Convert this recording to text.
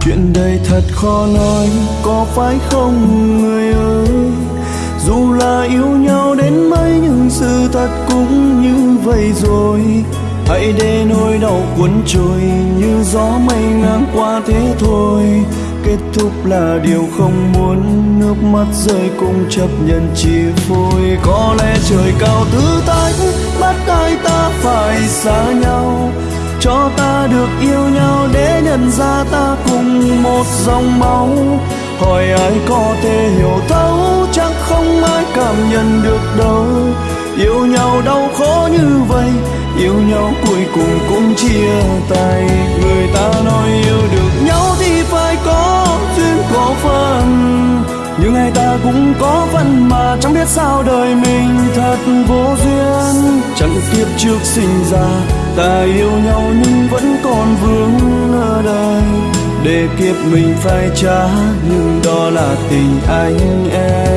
chuyện đời thật khó nói, có phải không, người ơi? Dù là yêu nhau đến mấy, nhưng sự thật cũng như vậy rồi. Hãy để nỗi đau cuốn trôi, như gió mây ngang qua thế thôi. Kết thúc là điều không muốn, nước mắt rơi cũng chấp nhận chia phôi có lẽ trời cao thứ tách, bắt ai ta phải xa nhau. Cho ta được yêu nhau để nhận ra ta cùng một dòng máu. Hỏi ai có thể hiểu thấu, chắc không ai cảm nhận được đâu yêu nhau đau khổ như vậy, yêu nhau cuối cùng cũng chia tay. Người ta nói yêu được nhau thì phải có duyên, có phần nhưng ai ta cũng có phần mà chẳng biết sao đời mình thật vô duyên. Chẳng kiếp trước sinh ra, ta yêu nhau nhưng vẫn còn vương để kiếp mình phải trả nhưng đó là tình anh em.